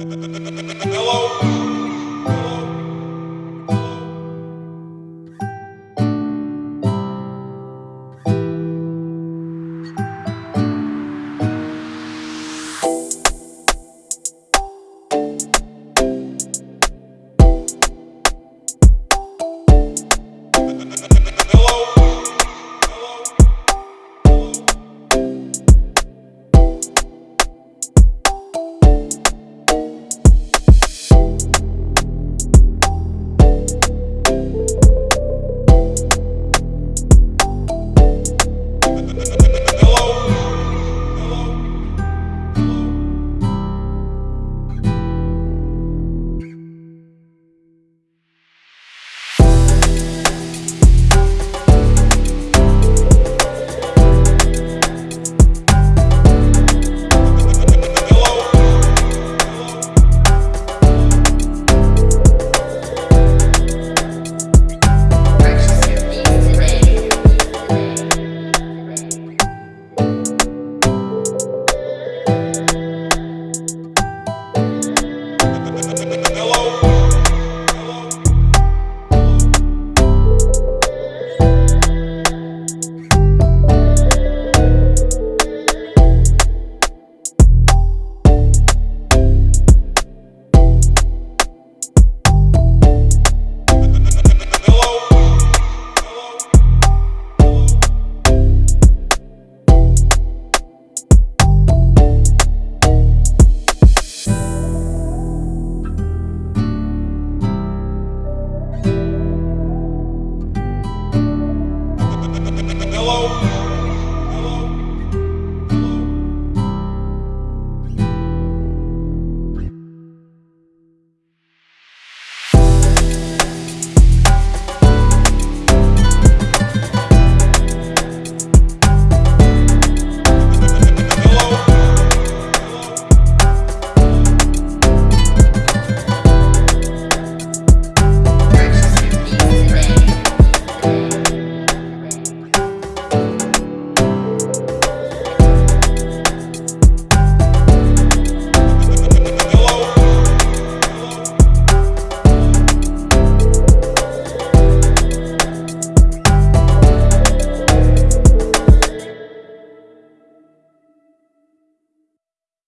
Hello.